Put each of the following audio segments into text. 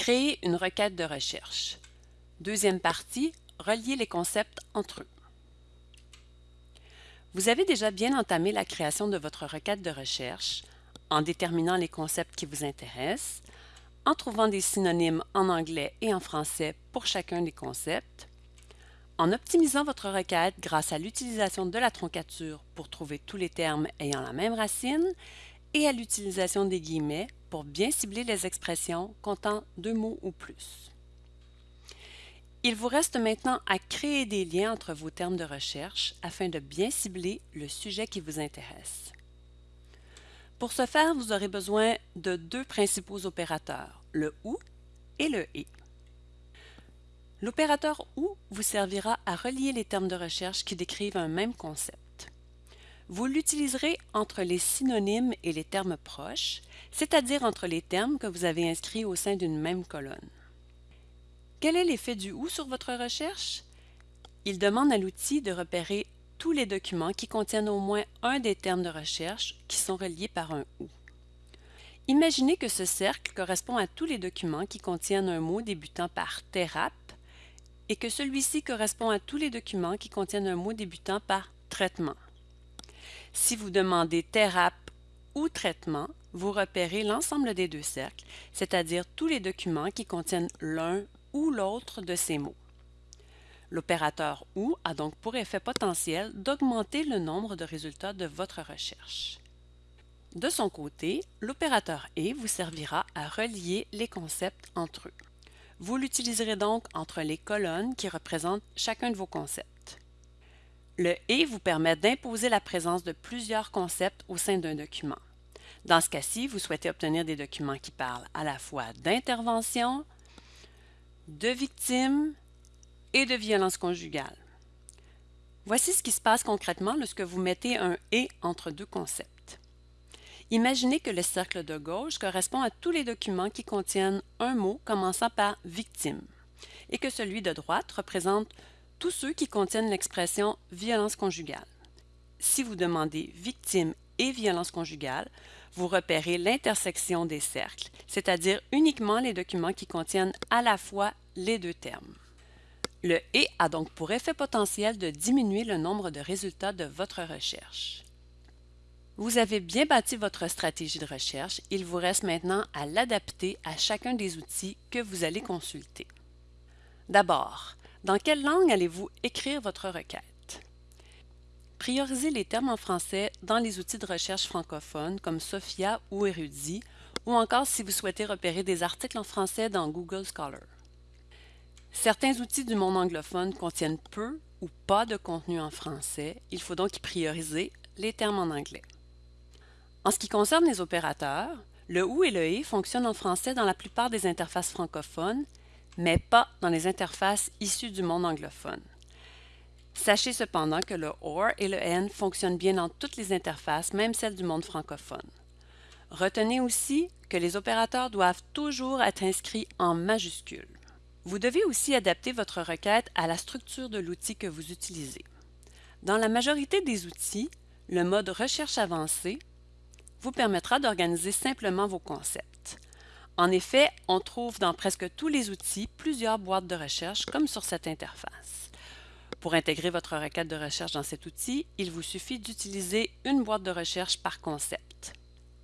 Créer une requête de recherche. Deuxième partie, relier les concepts entre eux. Vous avez déjà bien entamé la création de votre requête de recherche en déterminant les concepts qui vous intéressent, en trouvant des synonymes en anglais et en français pour chacun des concepts, en optimisant votre requête grâce à l'utilisation de la troncature pour trouver tous les termes ayant la même racine et à l'utilisation des guillemets pour bien cibler les expressions comptant deux mots ou plus. Il vous reste maintenant à créer des liens entre vos termes de recherche afin de bien cibler le sujet qui vous intéresse. Pour ce faire, vous aurez besoin de deux principaux opérateurs, le OU et le ET. L'opérateur OU vous servira à relier les termes de recherche qui décrivent un même concept. Vous l'utiliserez entre les synonymes et les termes proches, c'est-à-dire entre les termes que vous avez inscrits au sein d'une même colonne. Quel est l'effet du OU sur votre recherche? Il demande à l'outil de repérer tous les documents qui contiennent au moins un des termes de recherche qui sont reliés par un OU. Imaginez que ce cercle correspond à tous les documents qui contiennent un mot débutant par TERAP et que celui-ci correspond à tous les documents qui contiennent un mot débutant par traitement. Si vous demandez TERAP ou traitement, vous repérez l'ensemble des deux cercles, c'est-à-dire tous les documents qui contiennent l'un ou l'autre de ces mots. L'opérateur OU a donc pour effet potentiel d'augmenter le nombre de résultats de votre recherche. De son côté, l'opérateur ET vous servira à relier les concepts entre eux. Vous l'utiliserez donc entre les colonnes qui représentent chacun de vos concepts. Le « et » vous permet d'imposer la présence de plusieurs concepts au sein d'un document. Dans ce cas-ci, vous souhaitez obtenir des documents qui parlent à la fois d'intervention, de victimes et de violence conjugale. Voici ce qui se passe concrètement lorsque vous mettez un « et » entre deux concepts. Imaginez que le cercle de gauche correspond à tous les documents qui contiennent un mot commençant par « victime » et que celui de droite représente tous ceux qui contiennent l'expression « violence conjugale ». Si vous demandez « victime » et « violence conjugale », vous repérez l'intersection des cercles, c'est-à-dire uniquement les documents qui contiennent à la fois les deux termes. Le « et » a donc pour effet potentiel de diminuer le nombre de résultats de votre recherche. Vous avez bien bâti votre stratégie de recherche, il vous reste maintenant à l'adapter à chacun des outils que vous allez consulter. D'abord, dans quelle langue allez-vous écrire votre requête? Priorisez les termes en français dans les outils de recherche francophones comme Sophia ou Erudit, ou encore si vous souhaitez repérer des articles en français dans Google Scholar. Certains outils du monde anglophone contiennent peu ou pas de contenu en français, il faut donc y prioriser les termes en anglais. En ce qui concerne les opérateurs, le OU et le ET fonctionnent en français dans la plupart des interfaces francophones, mais pas dans les interfaces issues du monde anglophone. Sachez cependant que le OR et le N fonctionnent bien dans toutes les interfaces, même celles du monde francophone. Retenez aussi que les opérateurs doivent toujours être inscrits en majuscules. Vous devez aussi adapter votre requête à la structure de l'outil que vous utilisez. Dans la majorité des outils, le mode Recherche avancée vous permettra d'organiser simplement vos concepts. En effet, on trouve dans presque tous les outils plusieurs boîtes de recherche comme sur cette interface. Pour intégrer votre requête de recherche dans cet outil, il vous suffit d'utiliser une boîte de recherche par concept.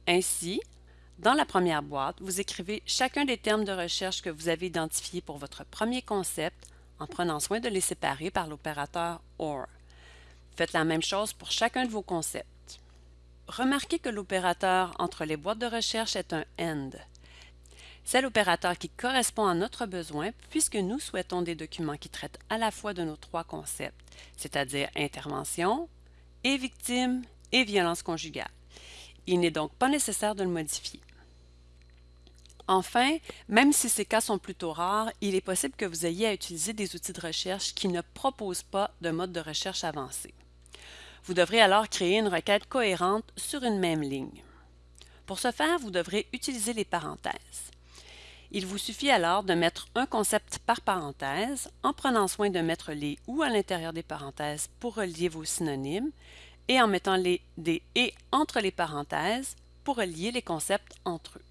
Ainsi, dans la première boîte, vous écrivez chacun des termes de recherche que vous avez identifiés pour votre premier concept en prenant soin de les séparer par l'opérateur OR. Faites la même chose pour chacun de vos concepts. Remarquez que l'opérateur entre les boîtes de recherche est un AND. C'est l'opérateur qui correspond à notre besoin puisque nous souhaitons des documents qui traitent à la fois de nos trois concepts, c'est-à-dire intervention, et victime et violence conjugale. Il n'est donc pas nécessaire de le modifier. Enfin, même si ces cas sont plutôt rares, il est possible que vous ayez à utiliser des outils de recherche qui ne proposent pas de mode de recherche avancé. Vous devrez alors créer une requête cohérente sur une même ligne. Pour ce faire, vous devrez utiliser les parenthèses. Il vous suffit alors de mettre un concept par parenthèse en prenant soin de mettre les « ou » à l'intérieur des parenthèses pour relier vos synonymes et en mettant les des « et » entre les parenthèses pour relier les concepts entre eux.